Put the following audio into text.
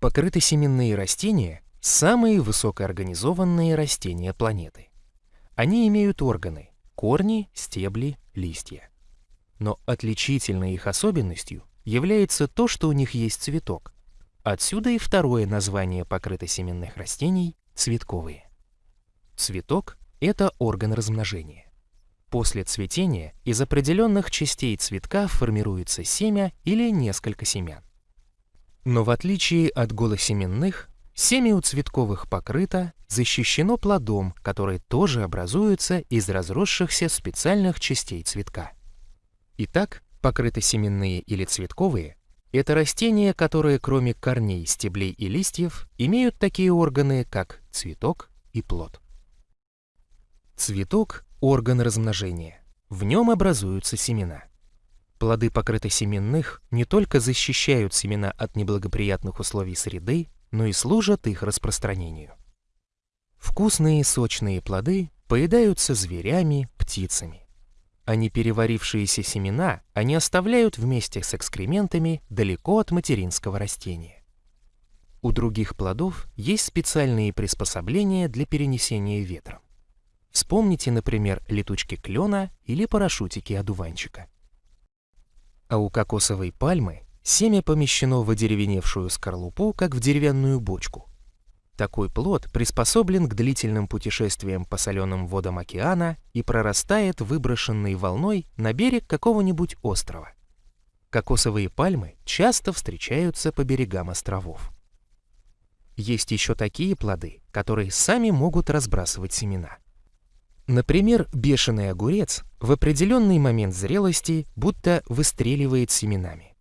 Покрытосеменные растения – самые высокоорганизованные растения планеты. Они имеют органы – корни, стебли, листья. Но отличительной их особенностью является то, что у них есть цветок. Отсюда и второе название покрытосеменных растений – цветковые. Цветок – это орган размножения. После цветения из определенных частей цветка формируется семя или несколько семян. Но в отличие от голосеменных, семя у цветковых покрыто, защищено плодом, который тоже образуется из разросшихся специальных частей цветка. Итак, покрытосеменные или цветковые – это растения, которые кроме корней, стеблей и листьев имеют такие органы, как цветок и плод. Цветок – орган размножения. В нем образуются семена. Плоды покрытосеменных не только защищают семена от неблагоприятных условий среды, но и служат их распространению. Вкусные сочные плоды поедаются зверями, птицами а переварившиеся семена они оставляют вместе с экскрементами далеко от материнского растения. У других плодов есть специальные приспособления для перенесения ветром. Вспомните, например, летучки клена или парашютики одуванчика. А у кокосовой пальмы семя помещено в одеревеневшую скорлупу, как в деревянную бочку, такой плод приспособлен к длительным путешествиям по соленым водам океана и прорастает выброшенной волной на берег какого-нибудь острова. Кокосовые пальмы часто встречаются по берегам островов. Есть еще такие плоды, которые сами могут разбрасывать семена. Например, бешеный огурец в определенный момент зрелости будто выстреливает семенами.